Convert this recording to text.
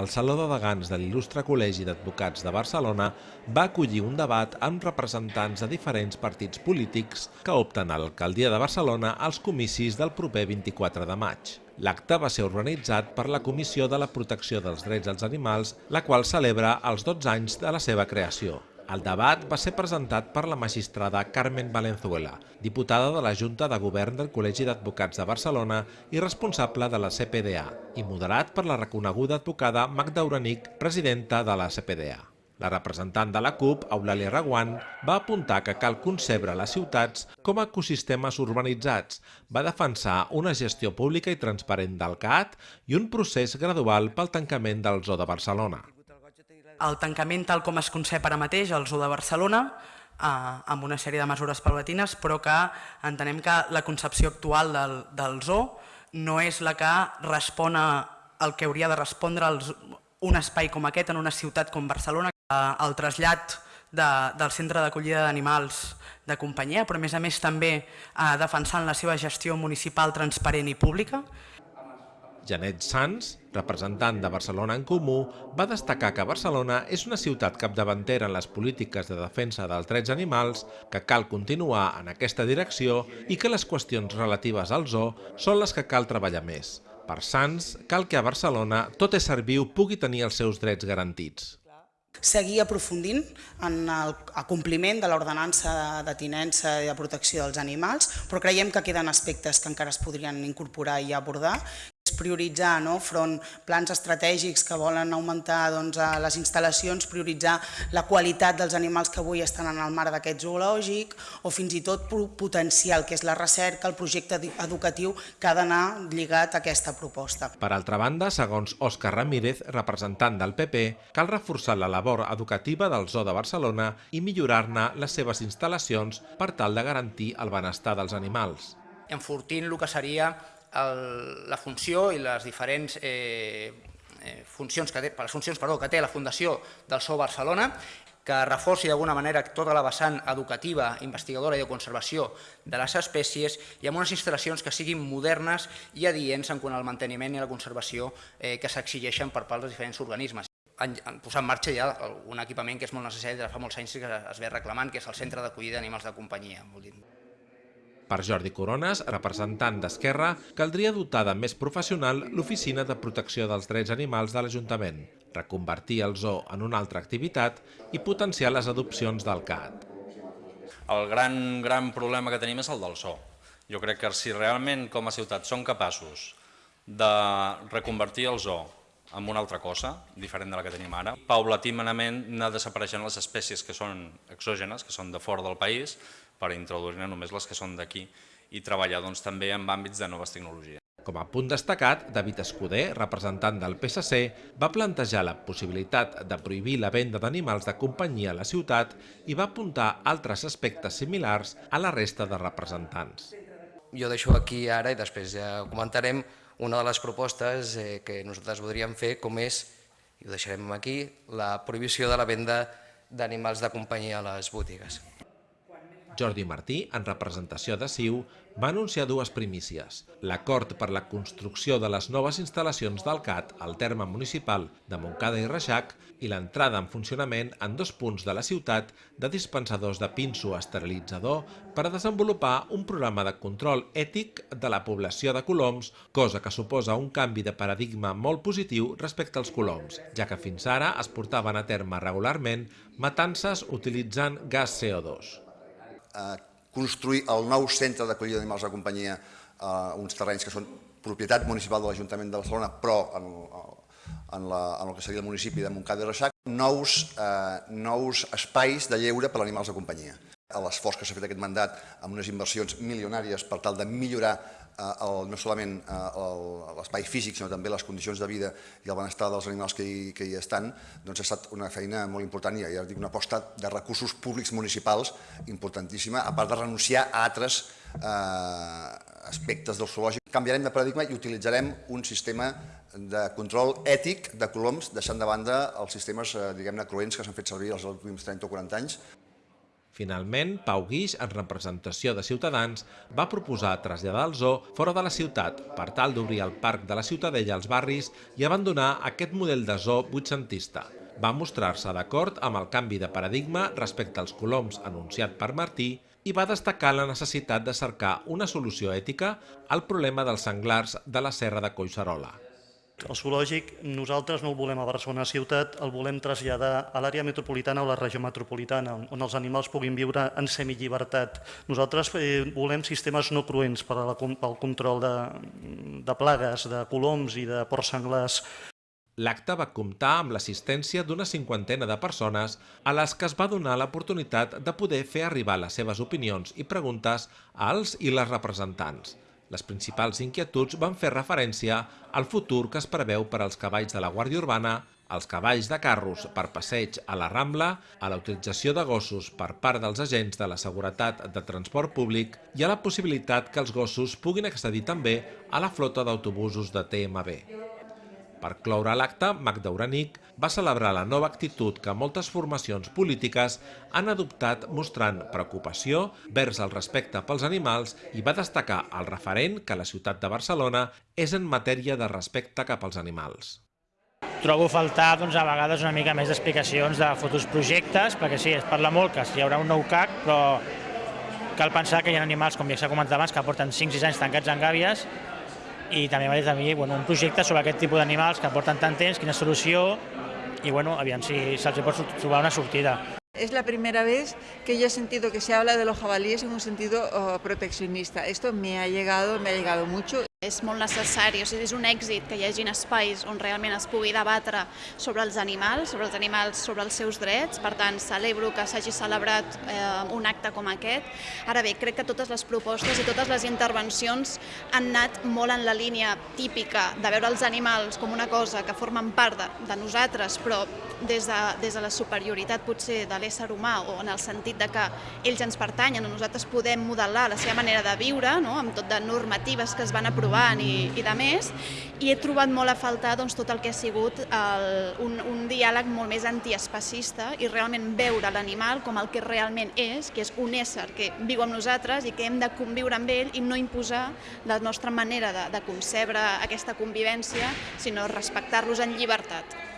el Saló de Degans de l'il·lustre Col·legi d'Advocats de Barcelona va acollir un debat amb representants de diferents partits polítics que opten a l'alcaldia de Barcelona als comicis del proper 24 de maig. L'acte va ser organitzat per la Comissió de la Protecció dels Drets dels Animals, la qual celebra els 12 anys de la seva creació. El debat va ser presentat per la magistrada Carmen Valenzuela, diputada de la Junta de Govern del Col·legi d'Advocats de Barcelona i responsable de la CPDA, i moderat per la reconeguda advocada Magda Uranic, presidenta de la CPDA. La representant de la CUP, Eulàlia Raguant, va apuntar que cal concebre les ciutats com a ecosistemes urbanitzats, va defensar una gestió pública i transparent del CAT i un procés gradual pel tancament del Zoo de Barcelona el tancament tal com es concep ara mateix al Zoo de Barcelona, eh, amb una sèrie de mesures paulatines, però que entenem que la concepció actual del, del zoo no és la que respon al que hauria de respondre un espai com aquest en una ciutat com Barcelona. El trasllat de, del centre d'acollida d'animals de companyia, però a més a més també eh, defensant la seva gestió municipal transparent i pública, Janet Sans, representant de Barcelona en Comú, va destacar que Barcelona és una ciutat capdavantera en les polítiques de defensa dels drets animals, que cal continuar en aquesta direcció i que les qüestions relatives al zoo són les que cal treballar més. Per Sans, cal que a Barcelona tot ésser viu pugui tenir els seus drets garantits seguir aprofundint en el compliment de l'ordenança de tinença i de protecció dels animals, però creiem que queden aspectes que encara es podrien incorporar i abordar prioritzar no, front plans estratègics que volen augmentar doncs, les instal·lacions, prioritzar la qualitat dels animals que avui estan en el mar d'aquest zoològic o fins i tot potencial, que és la recerca, el projecte educatiu que ha d'anar lligat a aquesta proposta. Per altra banda, segons Òscar Ramírez, representant del PP, cal reforçar la labor educativa del Zoo de Barcelona i millorar-ne les seves instal·lacions per tal de garantir el benestar dels animals. Enfortint el que seria el, la funció i les diferents eh, eh, funcions, que té, les funcions perdó, que té la Fundació del SO Barcelona, que reforci d'alguna manera tota la vessant educativa, investigadora i de conservació de les espècies i amb unes instal·lacions que siguin modernes i adients en quant al manteniment i la conservació eh, que s'exigeixen per part dels diferents organismes han, posat en marxa ja un equipament que és molt necessari, de fa molts anys que es ve reclamant, que és el Centre d'Acollida d'Animals de Companyia. Vol dir, per Jordi Corones, representant d'Esquerra, caldria dotar de més professional l'Oficina de Protecció dels Drets Animals de l'Ajuntament, reconvertir el zoo en una altra activitat i potenciar les adopcions del CAT. El gran, gran problema que tenim és el del zoo. Jo crec que si realment com a ciutat som capaços de reconvertir el zoo en una altra cosa, diferent de la que tenim ara. Paulatimament anar desapareixent les espècies que són exògenes, que són de fora del país, per introduir-ne només les que són d'aquí i treballar doncs, també en àmbits de noves tecnologies. Com a punt destacat, David Escudé, representant del PSC, va plantejar la possibilitat de prohibir la venda d'animals de companyia a la ciutat i va apuntar altres aspectes similars a la resta de representants. Jo deixo aquí ara i després ja comentarem una de les propostes eh, que nosaltres voldríem fer, com és, i ho deixarem aquí, la prohibició de la venda d'animals de companyia a les botigues. Jordi Martí, en representació de CiU, va anunciar dues primícies. L'acord per la construcció de les noves instal·lacions del CAT al terme municipal de Montcada i Reixac i l'entrada en funcionament en dos punts de la ciutat de dispensadors de pinso esterilitzador per a desenvolupar un programa de control ètic de la població de coloms, cosa que suposa un canvi de paradigma molt positiu respecte als coloms, ja que fins ara es portaven a terme regularment matances utilitzant gas CO2 eh, construir el nou centre d'acollida d'animals de companyia a uns terrenys que són propietat municipal de l'Ajuntament de Barcelona, però en, en, la, en el que seria el municipi de Montcada i Reixac, nous, eh, nous espais de lleure per a animals de companyia. L'esforç que s'ha fet aquest mandat amb unes inversions milionàries per tal de millorar Eh, el, no solament eh, l'espai físic, sinó també les condicions de vida i el benestar dels animals que hi, que hi estan, doncs ha estat una feina molt important i ja dic, una aposta de recursos públics municipals importantíssima, a part de renunciar a altres eh, aspectes del zoològic. Canviarem de paradigma i utilitzarem un sistema de control ètic de coloms, deixant de banda els sistemes, eh, diguem-ne, cruents que s'han fet servir els últims 30 o 40 anys. Finalment, Pau Guix, en representació de Ciutadans, va proposar traslladar el zoo fora de la ciutat per tal d'obrir el parc de la Ciutadella als barris i abandonar aquest model de zoo vuitcentista. Va mostrar-se d'acord amb el canvi de paradigma respecte als coloms anunciat per Martí i va destacar la necessitat de cercar una solució ètica al problema dels senglars de la serra de Collserola. El zoològic nosaltres no el volem a Barcelona ciutat, el volem traslladar a l'àrea metropolitana o la regió metropolitana, on els animals puguin viure en semillibertat. Nosaltres eh, volem sistemes no cruents per a la, pel control de, de plagues, de coloms i de porcs senglars. L'acte va comptar amb l'assistència d'una cinquantena de persones a les que es va donar l'oportunitat de poder fer arribar les seves opinions i preguntes als i les representants. Les principals inquietuds van fer referència al futur que es preveu per als cavalls de la Guàrdia Urbana, als cavalls de carros per passeig a la Rambla, a la utilització de gossos per part dels agents de la seguretat de transport públic i a la possibilitat que els gossos puguin accedir també a la flota d'autobusos de TMB. Per cloure l'acte, Magda Uranic va celebrar la nova actitud que moltes formacions polítiques han adoptat mostrant preocupació vers el respecte pels animals i va destacar el referent que la ciutat de Barcelona és en matèria de respecte cap als animals. Trobo faltar doncs, a vegades una mica més d'explicacions de futurs projectes, perquè sí, es parla molt que hi haurà un nou CAC, però cal pensar que hi ha animals, com ja s'ha comentat abans, que porten 5-6 anys tancats en gàbies i també m'ha dit a mi bueno, un projecte sobre aquest tipus d'animals que porten tant temps, quina solució i bueno, aviam si se'ls pot trobar una sortida. Es la primera vez que yo he sentido que se habla de los jabalíes en un sentido uh, proteccionista. Esto me ha llegado, me ha llegado mucho. És molt necessari, o sigui, és un èxit que hi hagin espais on realment es pugui debatre sobre els animals, sobre els animals, sobre els seus drets, per tant, celebro que s'hagi celebrat eh, un acte com aquest. Ara bé, crec que totes les propostes i totes les intervencions han anat molt en la línia típica de veure els animals com una cosa que formen part de, de nosaltres, però des de, des de la superioritat potser de l'ésser humà o en el sentit de que ells ens pertanyen o nosaltres podem modelar la seva manera de viure, no? amb tot de normatives que es van aprovar provant i, i de més, i he trobat molt a faltar doncs, tot el que ha sigut el, un, un diàleg molt més antiespacista i realment veure l'animal com el que realment és, que és un ésser que viu amb nosaltres i que hem de conviure amb ell i no imposar la nostra manera de, de concebre aquesta convivència, sinó respectar-los en llibertat.